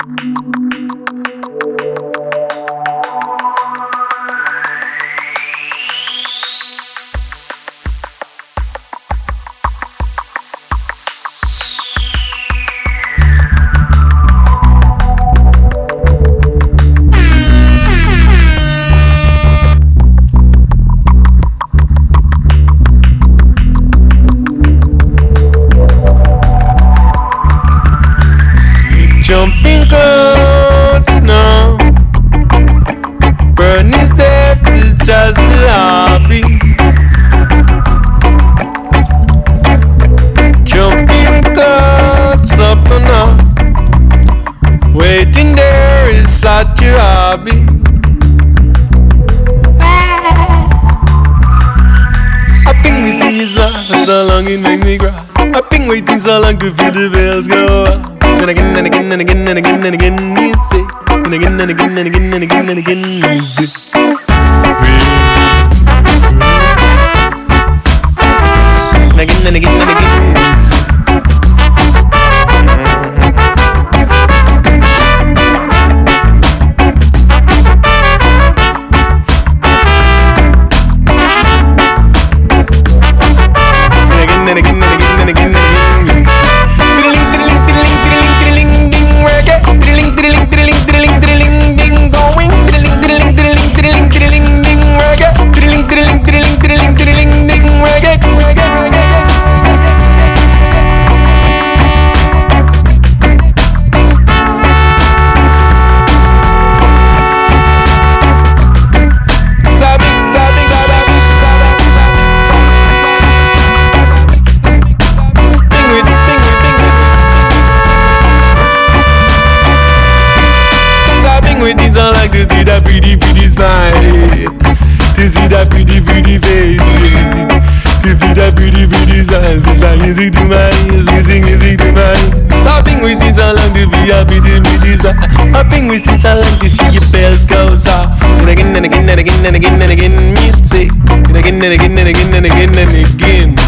Jumping just a hobby. Jumping goats up and up. Waiting there is such a hobby. I think we see his laugh so long it make me cry. I've been waiting so long to feel the bells go up. And again and again and again and again and again you say. And again and again and again and again and again you say. Again pretty smile. This I music to my ears, music, music to my ears. Zapping with this, I like to be a pretty, pretty smile. Hopping with this, I like to hear your bells go off. And again and again and again and again and again, music. And again and again and again and again and again.